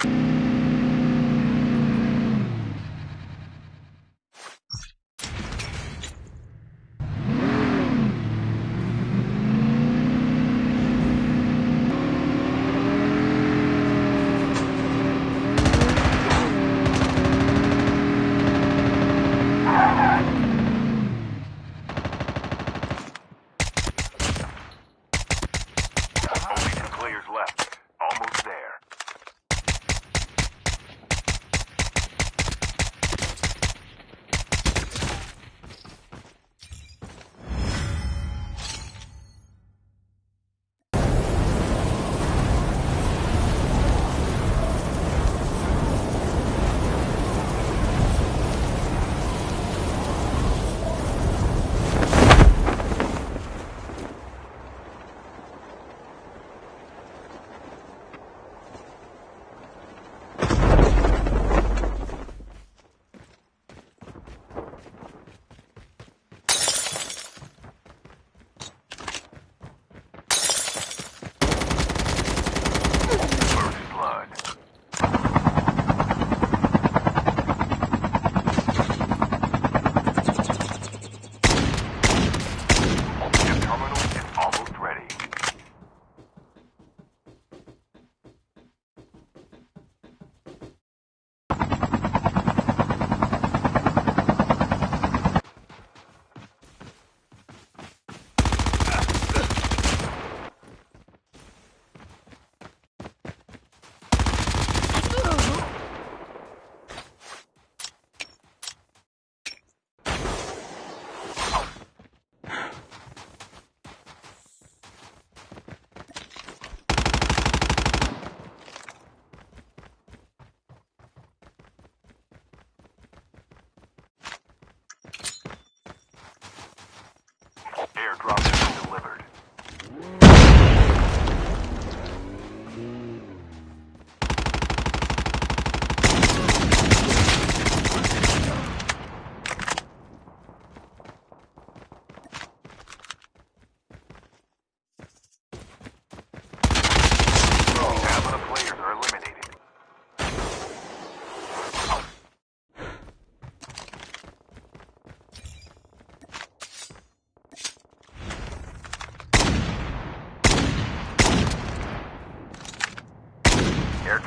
Thank you.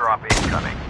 drop incoming.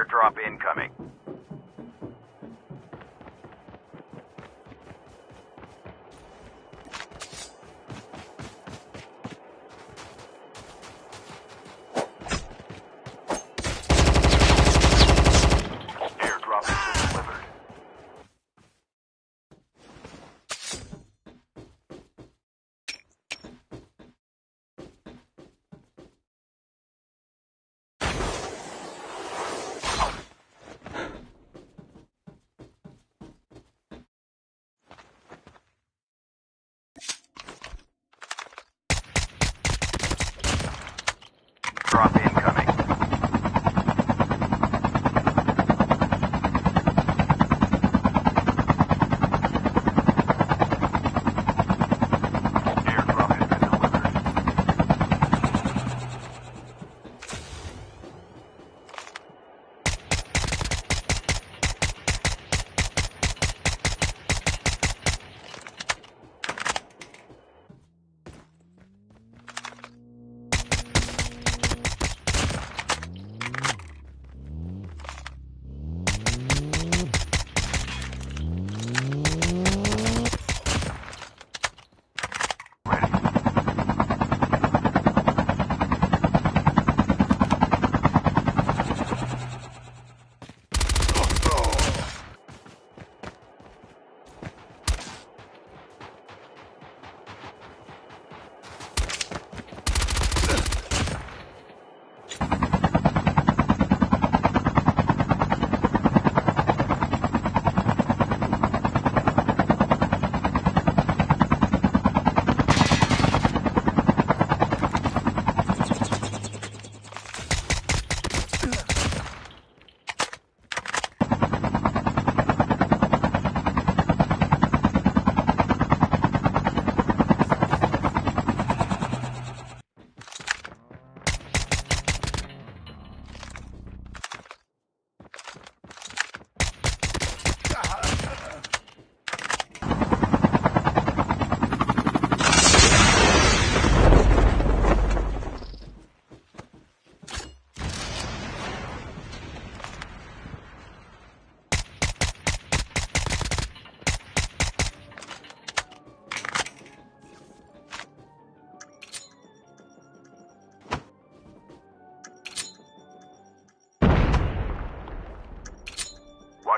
Airdrop incoming.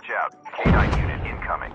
Watch out. K9 unit incoming.